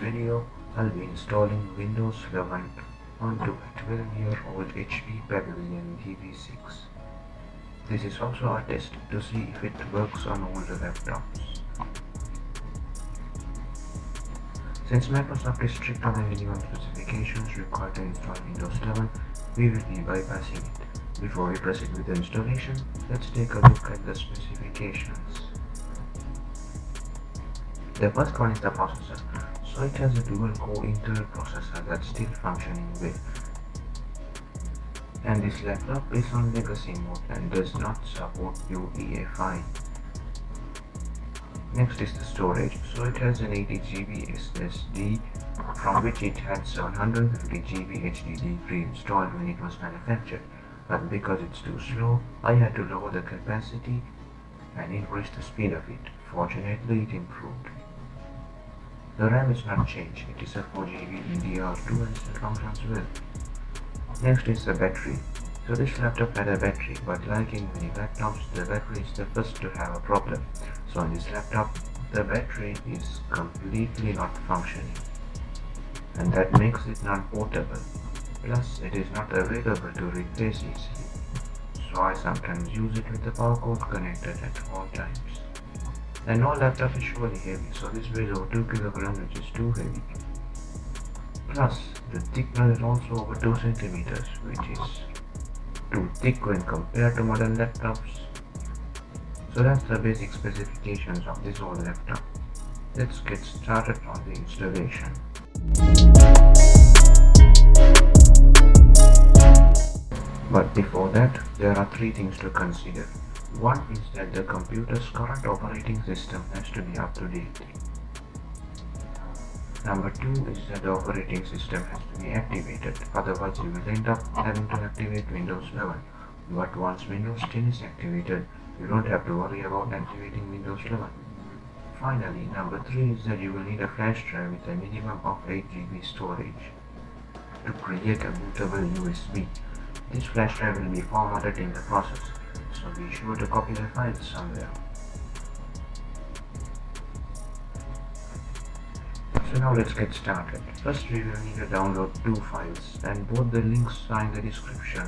video, I'll be installing Windows 11 onto a 12-year-old HP Pavilion DV6. This is also a test to see if it works on older laptops. Since Microsoft is strict on the minimum specifications required to install Windows 11, we will be bypassing it. Before we proceed with the installation, let's take a look at the specifications. The first one is the processor. So it has a dual core Intel processor that's still functioning well. And this laptop is on legacy mode and does not support UEFI. Next is the storage. So it has an 80GB SSD from which it had 750GB HDD pre-installed when it was manufactured. But because it's too slow, I had to lower the capacity and increase the speed of it. Fortunately, it improved. The RAM is not changed, it is a 4GB DDR2 and still functions well. Next is the battery. So this laptop had a battery, but like in many laptops, the battery is the first to have a problem. So on this laptop, the battery is completely not functioning. And that makes it non-portable. Plus, it is not available to replace easily. So I sometimes use it with the power cord connected at all times. And no laptop is surely heavy, so this weighs over 2 kg which is too heavy. Plus, the thickness is also over 2 centimeters, which is too thick when compared to modern laptops. So that's the basic specifications of this old laptop. Let's get started on the installation. But before that, there are three things to consider. One is that the computer's current operating system has to be up to date. Number two is that the operating system has to be activated, otherwise you will end up having to activate Windows 11. But once Windows 10 is activated, you don't have to worry about activating Windows 11. Finally, number three is that you will need a flash drive with a minimum of 8 GB storage to create a bootable USB. This flash drive will be formatted in the process so be sure to copy the files somewhere. So now let's get started. First we will need to download two files and both the links are in the description.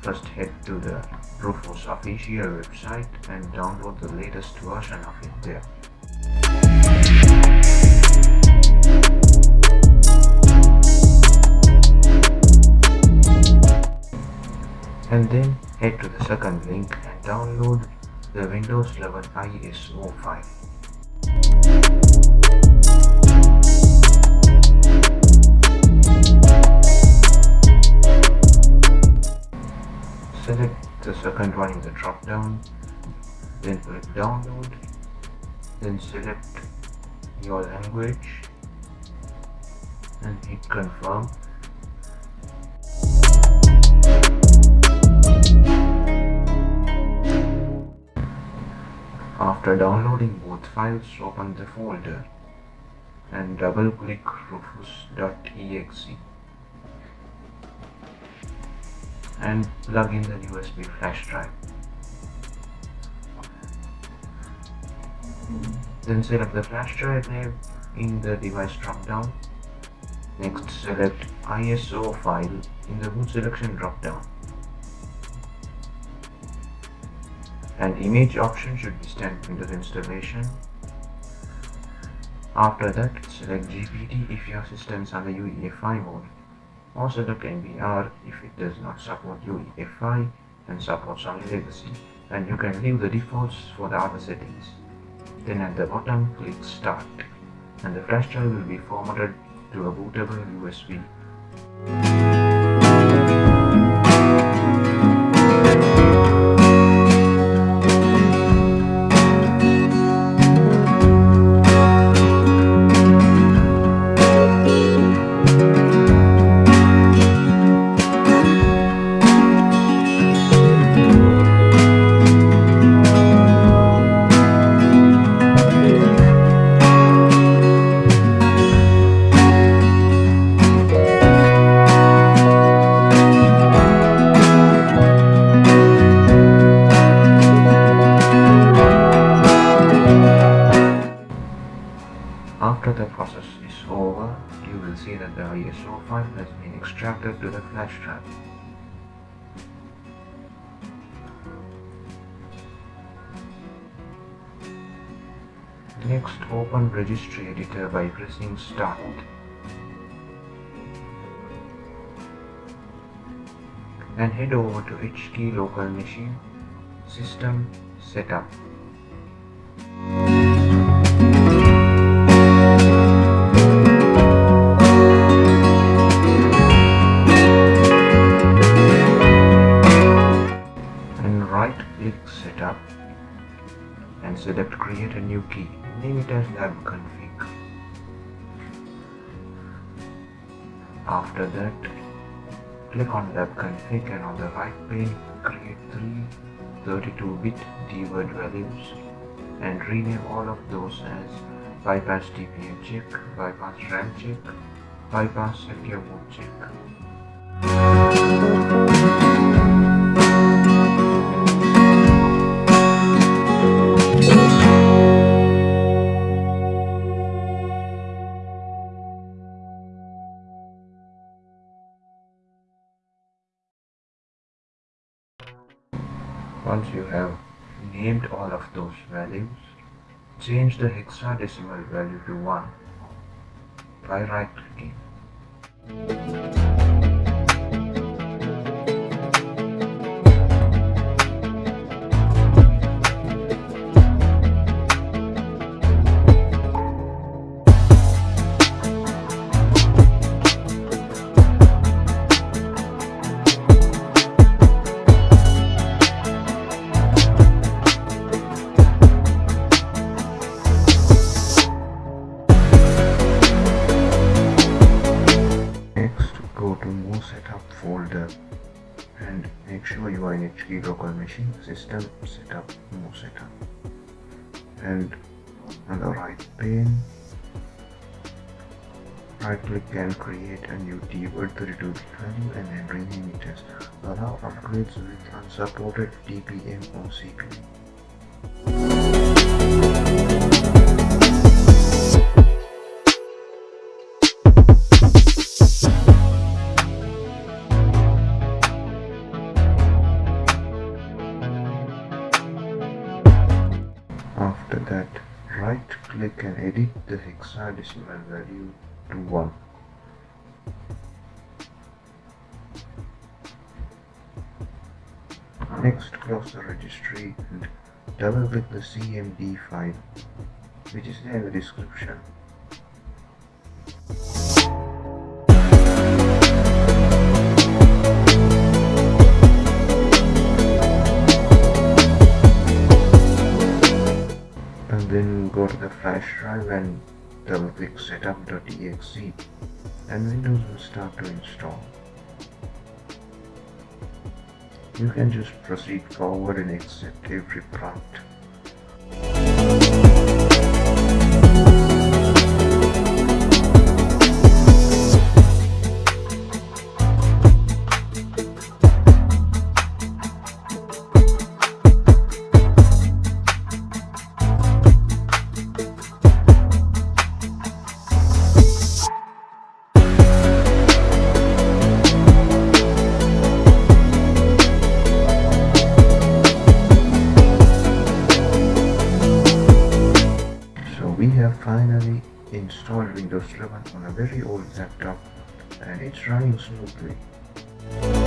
First head to the Rufus official website and download the latest version of it there. and then head to the second link and download the Windows 11 ISO file. Select the second one in the drop down, then click download, then select your language and hit confirm After downloading both files, open the folder and double click rufus.exe and plug in the USB flash drive. Then select the flash drive name in the device drop down. Next select ISO file in the boot selection drop An image option should be stamped the installation. After that, select GPT if your system is under UEFI mode, or select MBR if it does not support UEFI and supports only legacy, and you can leave the defaults for the other settings. Then at the bottom, click Start, and the flash drive will be formatted to a bootable USB. File has been extracted to the flash drive. Next, open Registry Editor by pressing Start. And head over to HKey Local Machine, System Setup. And select Create a new key. Name it as lab config. After that, click on lab config and on the right pane, create three 32-bit dword values and rename all of those as bypass TPM check, bypass RAM check, bypass secure mode check. Once you have named all of those values, change the hexadecimal value to 1 by right clicking. Sure you are in HKey local machine system setup MoSetup and on the right pane right click and create a new dword 32 bit value and then rename it as allow upgrades with unsupported TPM or CPU. After that, right click and edit the hexadecimal value to 1. Next, close the registry and double click the CMD file, which is there in the description. To the flash drive and double click setup.exe and Windows will start to install. You can just proceed forward and accept every prompt. Finally installed Windows 11 on a very old laptop and it's running smoothly.